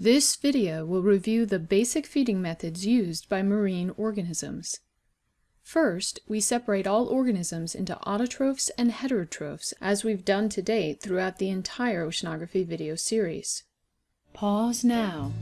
This video will review the basic feeding methods used by marine organisms. First, we separate all organisms into autotrophs and heterotrophs, as we've done to date throughout the entire oceanography video series. Pause now.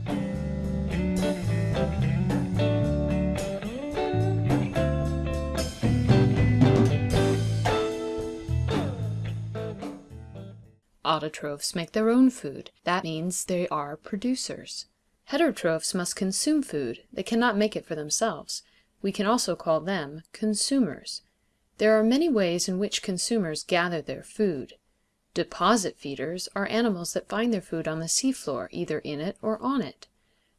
Autotrophs make their own food. That means they are producers. Heterotrophs must consume food. They cannot make it for themselves. We can also call them consumers. There are many ways in which consumers gather their food. Deposit feeders are animals that find their food on the seafloor, either in it or on it.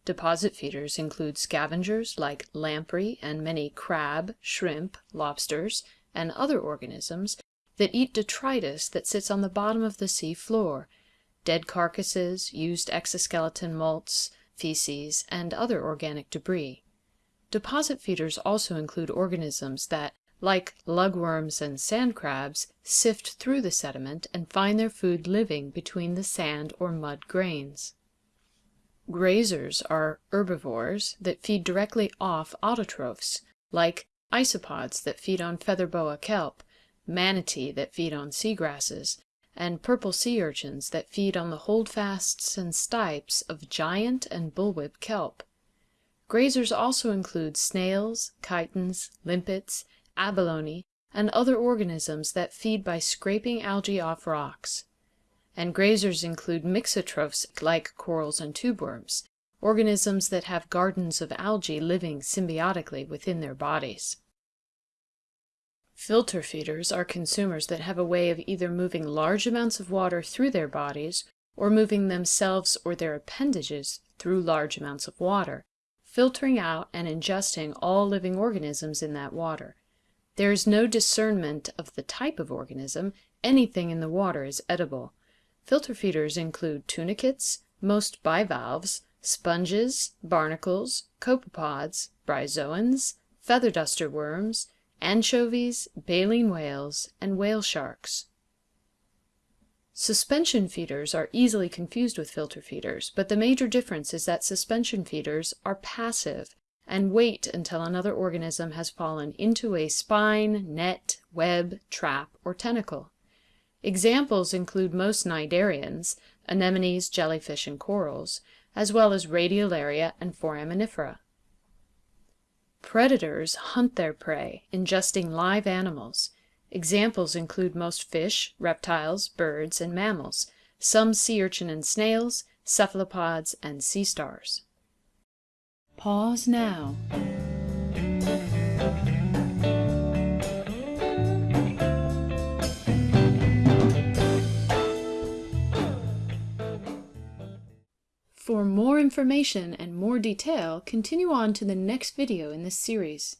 Deposit feeders include scavengers like lamprey and many crab, shrimp, lobsters, and other organisms that eat detritus that sits on the bottom of the sea floor, dead carcasses, used exoskeleton molts, feces, and other organic debris. Deposit feeders also include organisms that, like lugworms and sand crabs, sift through the sediment and find their food living between the sand or mud grains. Grazers are herbivores that feed directly off autotrophs, like isopods that feed on feather boa kelp, manatee that feed on seagrasses, and purple sea urchins that feed on the holdfasts and stipes of giant and bullwhip kelp. Grazers also include snails, chitons, limpets, abalone, and other organisms that feed by scraping algae off rocks. And grazers include mixotrophs like corals and tubeworms, organisms that have gardens of algae living symbiotically within their bodies. Filter feeders are consumers that have a way of either moving large amounts of water through their bodies or moving themselves or their appendages through large amounts of water, filtering out and ingesting all living organisms in that water. There is no discernment of the type of organism, anything in the water is edible. Filter feeders include tunicates, most bivalves, sponges, barnacles, copepods, bryozoans, feather duster worms, anchovies, baleen whales, and whale sharks. Suspension feeders are easily confused with filter feeders, but the major difference is that suspension feeders are passive and wait until another organism has fallen into a spine, net, web, trap, or tentacle. Examples include most cnidarians, anemones, jellyfish, and corals, as well as radiolaria and foraminifera. Predators hunt their prey, ingesting live animals. Examples include most fish, reptiles, birds, and mammals, some sea urchin and snails, cephalopods, and sea stars. Pause now. For more information and more detail, continue on to the next video in this series.